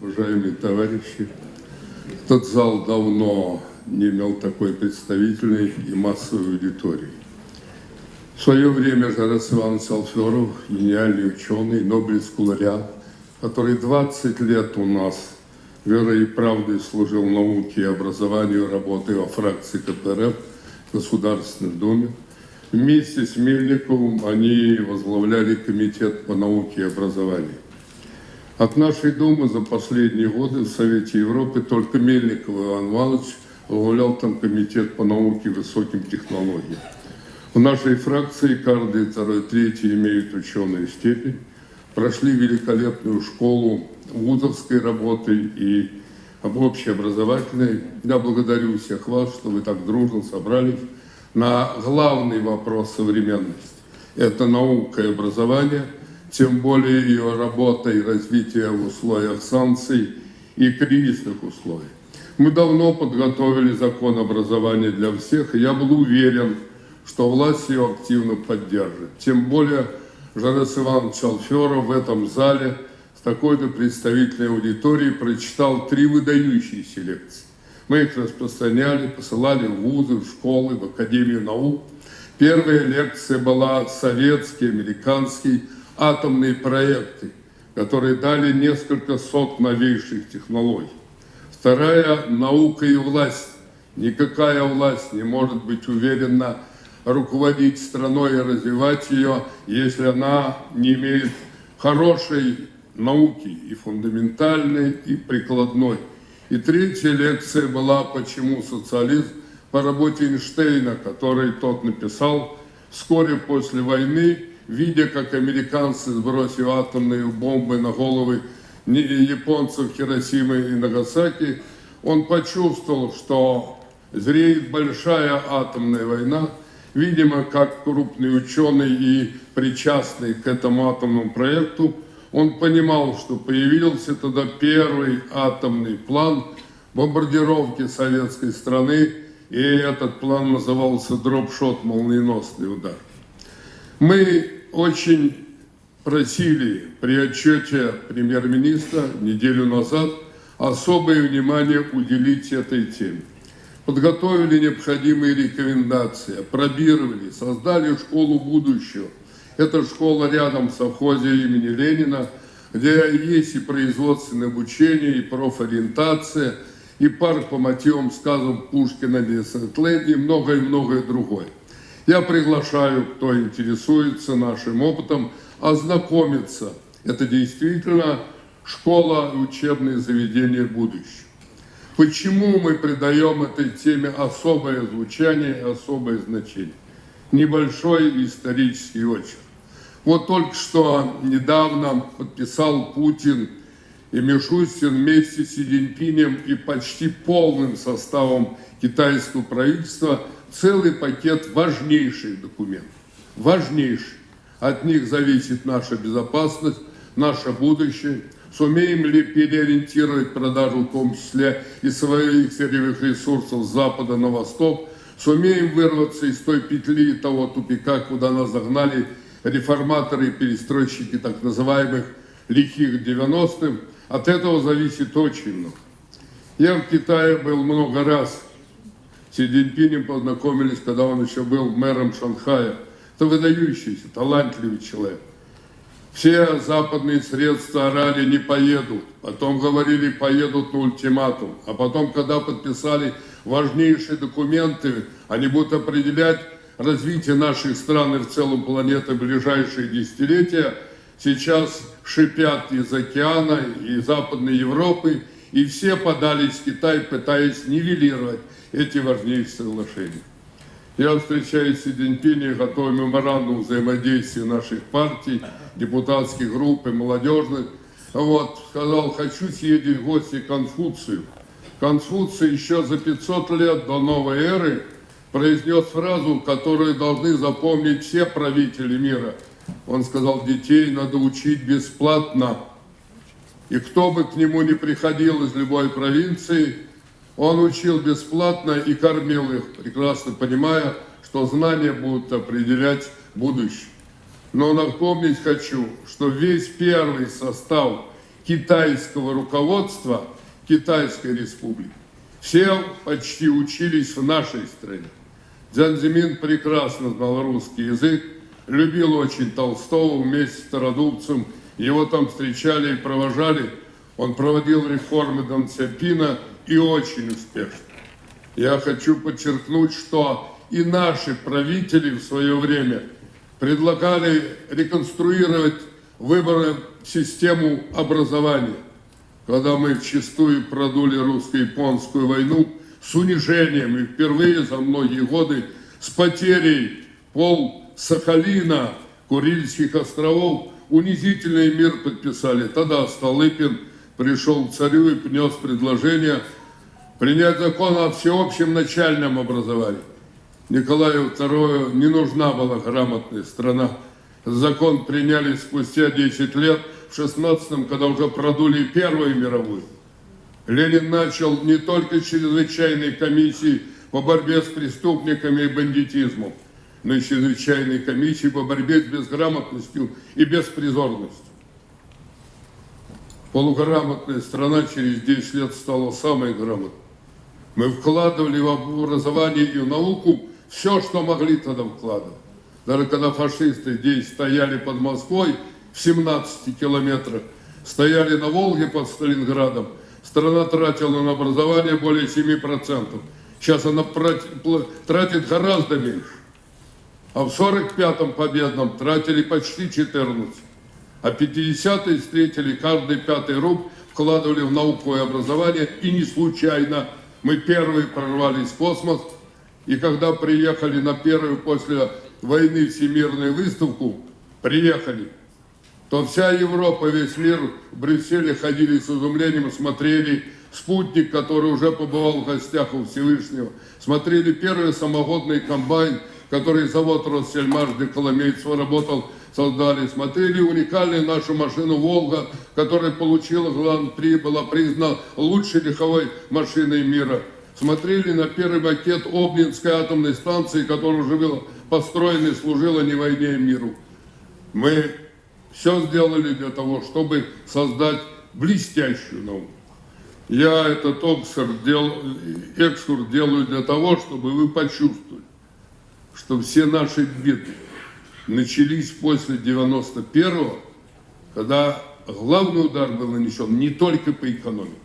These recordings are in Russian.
уважаемые товарищи, этот зал давно не имел такой представительной и массовой аудитории. В свое время Жарас Иванович Алферов, гениальный ученый, Нобелевский лауреат, который 20 лет у нас верой и правдой служил науке и образованию, работая во фракции КПРФ в Государственной Думе, вместе с Мельниковым они возглавляли Комитет по науке и образованию. От нашей Думы за последние годы в Совете Европы только Мельников Иван Иванович возглавлял там Комитет по науке и высоким технологиям. В нашей фракции каждый второй, третий имеют ученую степень, прошли великолепную школу вузовской работы и общеобразовательной. Я благодарю всех вас, что вы так дружно собрались на главный вопрос современности. Это наука и образование – тем более ее работа и развитие в условиях санкций и кризисных условий. Мы давно подготовили закон образования для всех, и я был уверен, что власть ее активно поддержит. Тем более Жанес Иванович Алферов в этом зале с такой-то представительной аудиторией прочитал три выдающиеся лекции. Мы их распространяли, посылали в вузы, в школы, в Академию наук. Первая лекция была советский, американский, атомные проекты, которые дали несколько сот новейших технологий. Вторая – наука и власть. Никакая власть не может быть уверенно руководить страной и развивать ее, если она не имеет хорошей науки и фундаментальной, и прикладной. И третья лекция была «Почему социализм?» по работе Эйнштейна, который тот написал вскоре после войны, видя, как американцы сбросили атомные бомбы на головы японцев Хиросимы и Нагасаки, он почувствовал, что зреет большая атомная война. Видимо, как крупный ученый и причастный к этому атомному проекту, он понимал, что появился тогда первый атомный план бомбардировки советской страны, и этот план назывался дропшот, молниеносный удар. Мы очень просили при отчете премьер-министра неделю назад особое внимание уделить этой теме. Подготовили необходимые рекомендации, пробировали, создали школу будущего. Это школа рядом с совхозе имени Ленина, где есть и производственное обучение, и профориентация, и парк по мотивам сказам Пушкина, и многое-многое другое. Я приглашаю, кто интересуется нашим опытом, ознакомиться. Это действительно школа и учебные заведения будущего. Почему мы придаем этой теме особое звучание и особое значение? Небольшой исторический очерк. Вот только что недавно подписал Путин и Мишустин вместе с Си и почти полным составом китайского правительства – целый пакет важнейших документов. Важнейших. От них зависит наша безопасность, наше будущее. Сумеем ли переориентировать продажу, в том числе и своих сырьевых ресурсов с запада на восток, сумеем вырваться из той петли, того тупика, куда нас загнали реформаторы и перестройщики так называемых лихих 90-х. От этого зависит очень много. Я в Китае был много раз, Си Цзиньпинем познакомились, когда он еще был мэром Шанхая. Это выдающийся, талантливый человек. Все западные средства орали, не поедут. Потом говорили, поедут на ультиматум. А потом, когда подписали важнейшие документы, они будут определять развитие наших стран и в целом планеты в ближайшие десятилетия, сейчас шипят из океана и Западной Европы, и все подались в Китай, пытаясь нивелировать эти важнейшие соглашения. Я встречаюсь с Си готовим меморандум взаимодействия наших партий, депутатских групп и молодежных. Вот, сказал, хочу съездить в гости к Конфуцию. Конфуций еще за 500 лет до новой эры произнес фразу, которую должны запомнить все правители мира. Он сказал, детей надо учить бесплатно. И кто бы к нему ни приходил из любой провинции, он учил бесплатно и кормил их, прекрасно понимая, что знания будут определять будущее. Но напомнить хочу, что весь первый состав китайского руководства Китайской Республики. Все почти учились в нашей стране. Дзян Зимин прекрасно знал русский язык, любил очень Толстого вместе с Стародубцем. Его там встречали и провожали. Он проводил реформы Дон Цепина и очень успешно. Я хочу подчеркнуть, что и наши правители в свое время предлагали реконструировать выборы систему образования, когда мы вчастую продули русско-японскую войну с унижением и впервые за многие годы с потерей пол Сахалина, Курильских островов, унизительный мир подписали. Тогда Столыпин пришел к царю и принес предложение принять закон о всеобщем начальном образовании. Николаю II не нужна была грамотная страна. Закон приняли спустя 10 лет, в 16-м, когда уже продули Первую мировую. Ленин начал не только чрезвычайной комиссии по борьбе с преступниками и бандитизмом, и чрезвычайной комиссии по борьбе с безграмотностью и беспризорностью. Полуграмотная страна через 10 лет стала самой грамотной. Мы вкладывали в образование и в науку все, что могли тогда вкладывать. Даже когда фашисты здесь стояли под Москвой в 17 километрах, стояли на Волге под Сталинградом, страна тратила на образование более 7%. Сейчас она тратит гораздо меньше. А в 45-м победном тратили почти 14. А 50-е встретили каждый пятый руб, вкладывали в науку и образование, и не случайно мы первые прорвались в космос, и когда приехали на первую после войны всемирную выставку, приехали, то вся Европа, весь мир в Брюсселе ходили с изумлением, смотрели спутник, который уже побывал в гостях у Всевышнего, смотрели первый самогодный комбайн, который завод Россельмаш де Коломейцева работал, создали, смотрели уникальную нашу машину «Волга», которая получила Гран-при, была признана лучшей легковой машиной мира. Смотрели на первый макет Обнинской атомной станции, которая уже была построена и служила не войне, а миру. Мы все сделали для того, чтобы создать блестящую науку. Я этот экскурс делаю для того, чтобы вы почувствовали, что все наши беды начались после 91-го, когда главный удар был нанесен не только по экономике.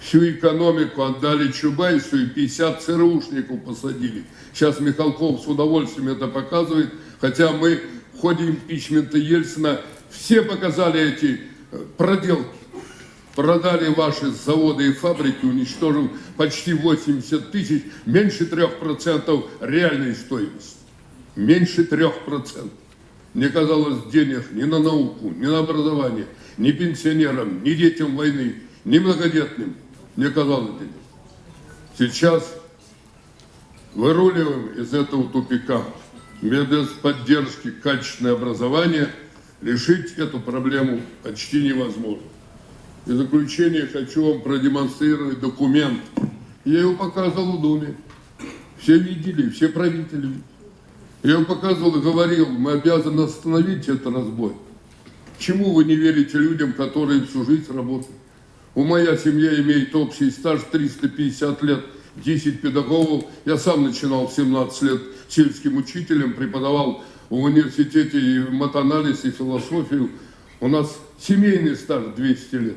Всю экономику отдали Чубайсу и 50 ЦРУшников посадили. Сейчас Михалков с удовольствием это показывает, хотя мы в ходе импичмента Ельцина все показали эти э, проделки. Продали ваши заводы и фабрики, уничтожив почти 80 тысяч, меньше 3% реальной стоимости меньше трех процентов. Мне казалось, денег ни на науку, ни на образование, ни пенсионерам, ни детям войны, ни многодетным не казалось денег. Сейчас выруливаем из этого тупика. Без поддержки качественное образование решить эту проблему почти невозможно. И в заключение хочу вам продемонстрировать документ. Я его показывал в Думе. Все видели, все правители. Я вам показывал и говорил, мы обязаны остановить этот разбой. Чему вы не верите людям, которые всю жизнь работают? У моя семья имеет общий стаж 350 лет, 10 педагогов. Я сам начинал в 17 лет сельским учителем, преподавал в университете и матанализ, и философию. У нас семейный стаж 200 лет.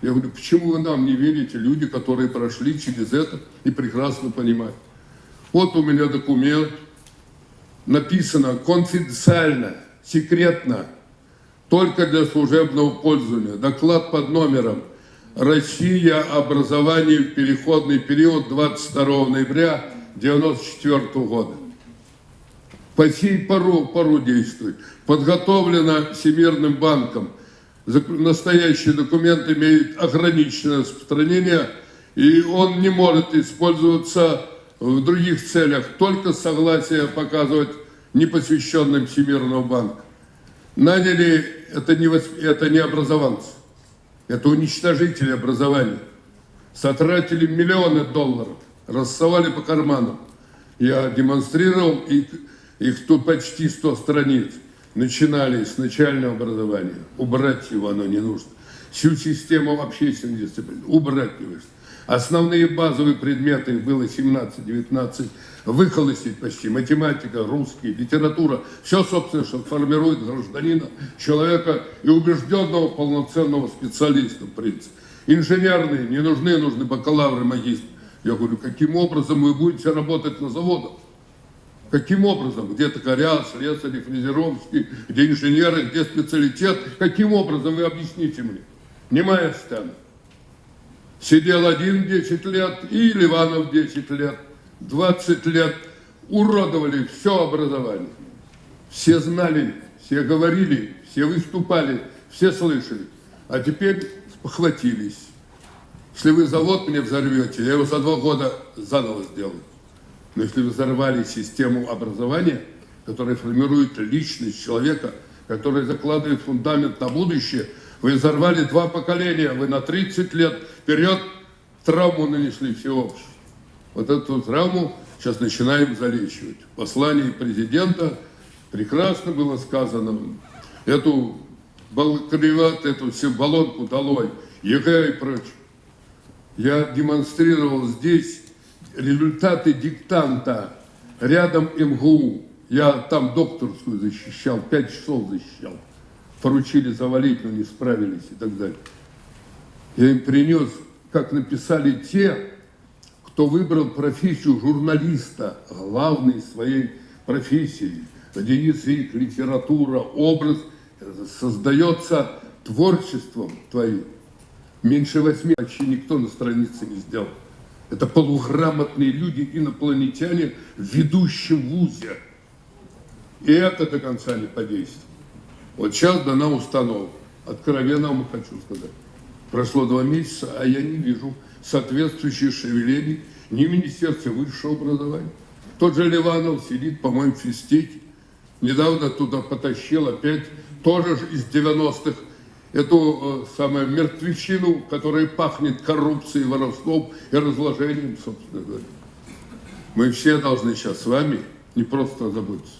Я говорю, почему вы нам не верите, люди, которые прошли через это и прекрасно понимают. Вот у меня документ, написано конфиденциально, секретно, только для служебного пользования. Доклад под номером «Россия. Образование переходный период 22 ноября 1994 года». По сей пору, пору действует. Подготовлено Всемирным банком. Настоящий документ имеет ограниченное распространение, и он не может использоваться в других целях, только согласие показывать непосвященным Всемирного банка. Наняли, это не, это не образованцы, это уничтожители образования. Сотратили миллионы долларов, рассовали по карманам. Я демонстрировал, их, их тут почти 100 страниц. Начинали с начального образования. Убрать его оно не нужно. Всю систему общественной дисциплины убрать не нужно. Основные базовые предметы, было 17-19, выхолостить почти. Математика, русский, литература. Все, собственно, что формирует гражданина, человека и убежденного полноценного специалиста, в принципе. Инженерные не нужны, нужны бакалавры, магистры. Я говорю, каким образом вы будете работать на заводах? Каким образом? Где токаря, слесари, фрезеровский, где инженеры, где специалитет? Каким образом вы объясните мне? Не моя сцена. Сидел один 10 лет и Ливанов 10 лет. 20 лет уродовали все образование. Все знали, все говорили, все выступали, все слышали. А теперь спохватились. Если вы завод мне взорвете, я его за два года заново сделаю. Но если взорвали систему образования, которая формирует личность человека, которая закладывает фундамент на будущее, вы взорвали два поколения, вы на 30 лет вперед травму нанесли всеобщую. Вот эту травму сейчас начинаем залечивать. Послание президента прекрасно было сказано. Эту бакалавриат, эту всю Болонку долой, ЕГЭ и прочее. Я демонстрировал здесь результаты диктанта рядом МГУ. Я там докторскую защищал, пять часов защищал. Поручили завалить, но не справились и так далее. Я им принес, как написали те, кто выбрал профессию журналиста, главной своей профессии. Единицы их литература, образ создается творчеством твоим. Меньше восьми вообще никто на странице не сделал. Это полуграмотные люди, инопланетяне в ведущем вузе. И это до конца не подействует. Вот сейчас дана установка. Откровенно вам хочу сказать. Прошло два месяца, а я не вижу соответствующих шевелений ни в Министерстве высшего образования. Тот же Ливанов сидит, по-моему, в физтеке. Недавно туда потащил опять, тоже из 90-х, эту э, самую мертвечину, которая пахнет коррупцией, воровством и разложением, собственно говоря. Мы все должны сейчас с вами не просто заботиться.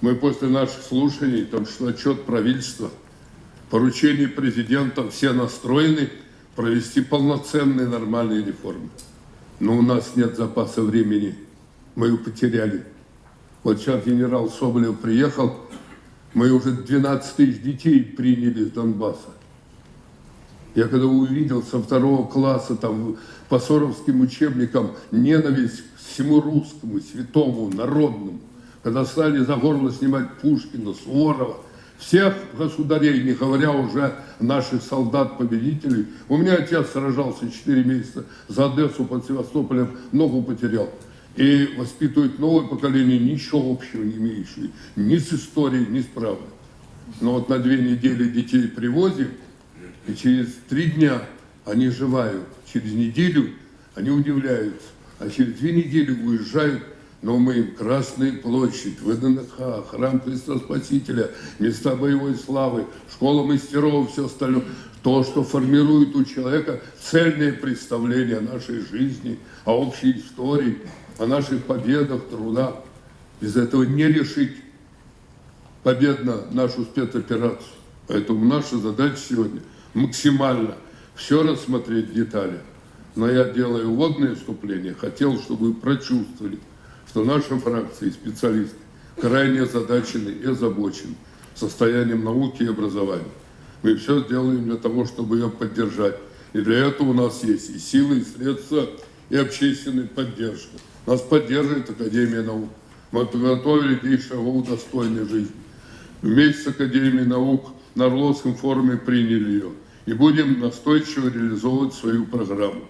Мы после наших слушаний, там что отчет правительства, поручение президента, все настроены провести полноценные нормальные реформы. Но у нас нет запаса времени, мы его потеряли. Вот сейчас генерал Соболев приехал, мы уже 12 тысяч детей приняли с Донбасса. Я когда увидел со второго класса там по соровским учебникам ненависть к всему русскому, святому, народному, когда стали за горло снимать Пушкина, Суворова, всех государей, не говоря уже наших солдат-победителей. У меня отец сражался 4 месяца за Одессу под Севастополем, ногу потерял и воспитывают новое поколение, ничего общего не имеющее, ни с историей, ни с правдой. Но вот на две недели детей привозим, и через три дня они живают, через неделю они удивляются, а через две недели уезжают, но мы им Красная площадь, ВДНХ, Храм Христа Спасителя, места боевой славы, школа мастеров, все остальное, то, что формирует у человека цельное представление о нашей жизни, о общей истории, о наших победах, трудах. Без этого не решить победно нашу спецоперацию. Поэтому наша задача сегодня максимально все рассмотреть в деталях. Но я делаю вводное вступление, хотел, чтобы вы прочувствовали, что наша фракция и специалисты крайне озадачены и озабочены состоянием науки и образования. Мы все сделаем для того, чтобы ее поддержать. И для этого у нас есть и силы, и средства, и общественная поддержка. Нас поддерживает Академия наук. Мы подготовили 10 шагов достойной жизни. Вместе с Академией наук на Орловском форуме приняли ее. И будем настойчиво реализовывать свою программу.